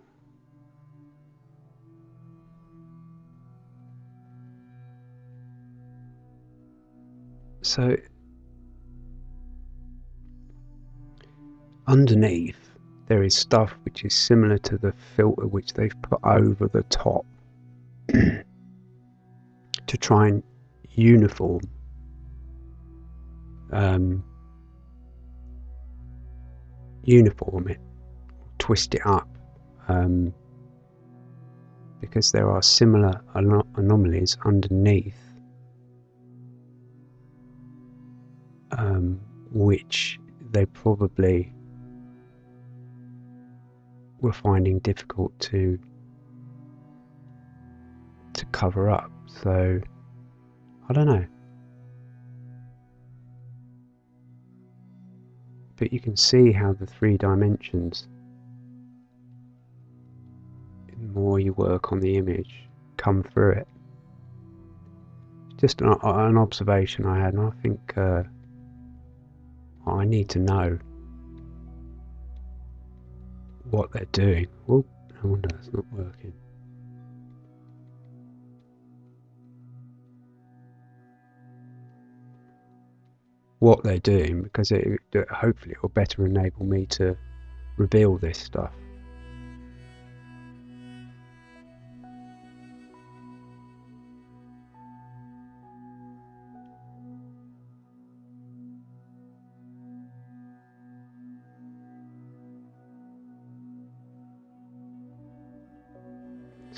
So underneath there is stuff which is similar to the filter which they've put over the top [clears throat] to try and uniform um, uniform it, twist it up, um, because there are similar anom anomalies underneath, um, which they probably were finding difficult to to cover up. So I don't know. but you can see how the three dimensions, the more you work on the image, come through it. Just an, an observation I had, and I think uh, I need to know what they're doing. Oh, no wonder it's not working. what they're doing because it, it hopefully it will better enable me to reveal this stuff.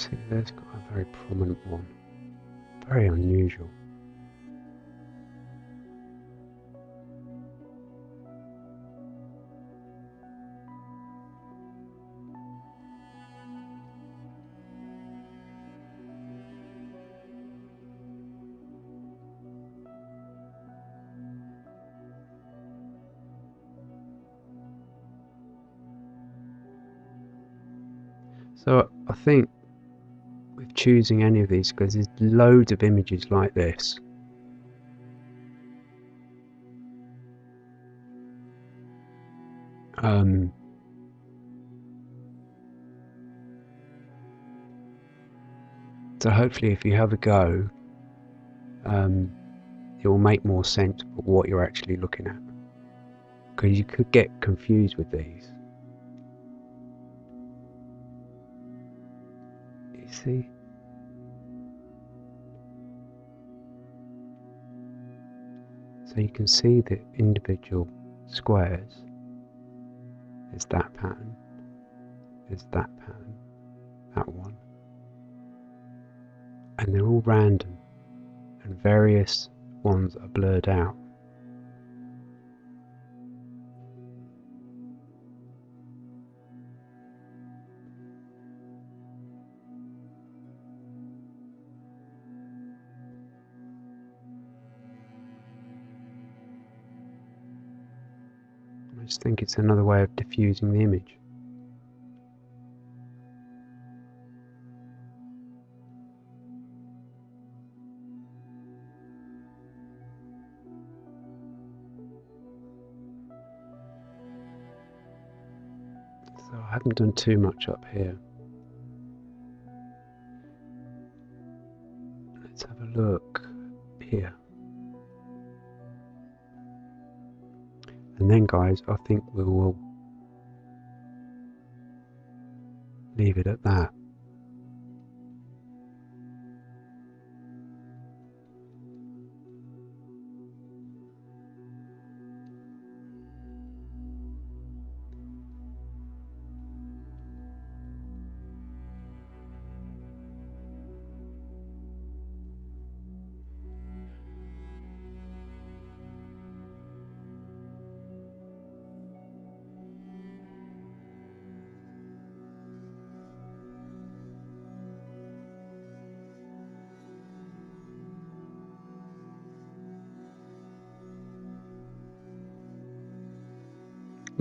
See, there's got a very prominent one. Very unusual. So I think choosing any of these, because there's loads of images like this, um, so hopefully if you have a go, um, it will make more sense of what you're actually looking at. Because you could get confused with these. You see. So you can see the individual squares. There's that pattern. There's that pattern. That one. And they're all random. And various ones are blurred out. Just think it's another way of diffusing the image. So I haven't done too much up here. Let's have a look here. And then, guys, I think we will leave it at that.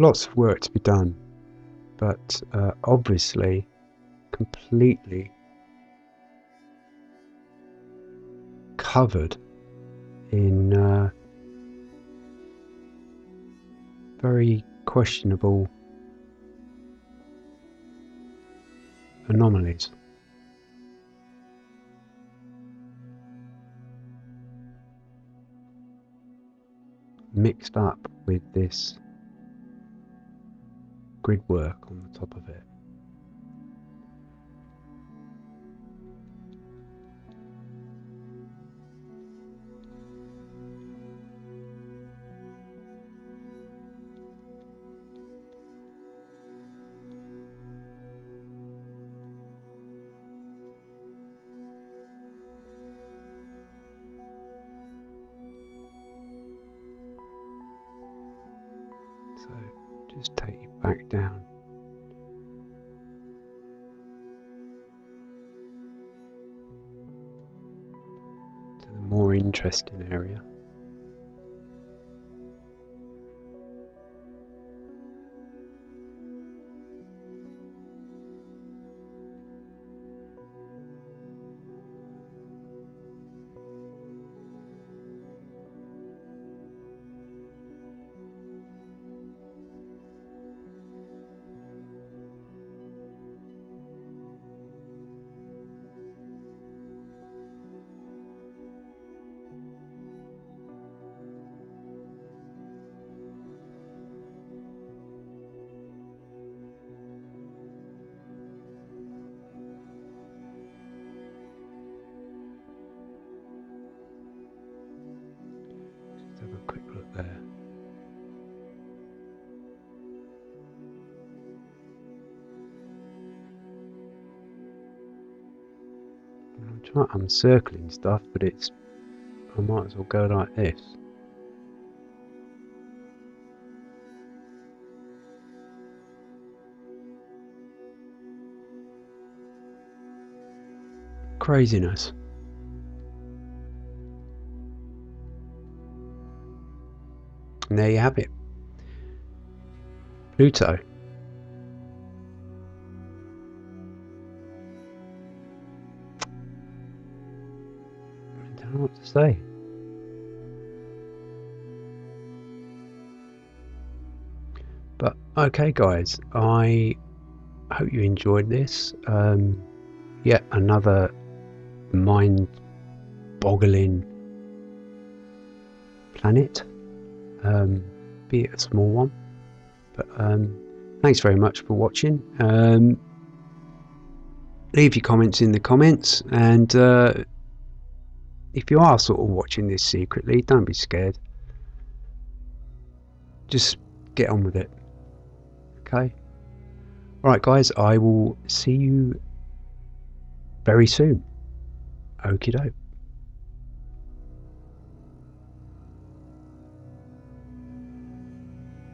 Lots of work to be done, but uh, obviously completely covered in uh, very questionable anomalies. Mixed up with this grid work on the top of it. So back down. To the more interesting area. I'm I'm circling stuff, but it's I might as well go like this. Craziness. And there you have it. Pluto. Say. But okay, guys, I hope you enjoyed this. Um, yet another mind boggling planet, um, be it a small one. But um, thanks very much for watching. Um, leave your comments in the comments, and uh, if you are sort of watching this secretly, don't be scared. Just get on with it. Okay? Alright, guys, I will see you very soon. Okie doke.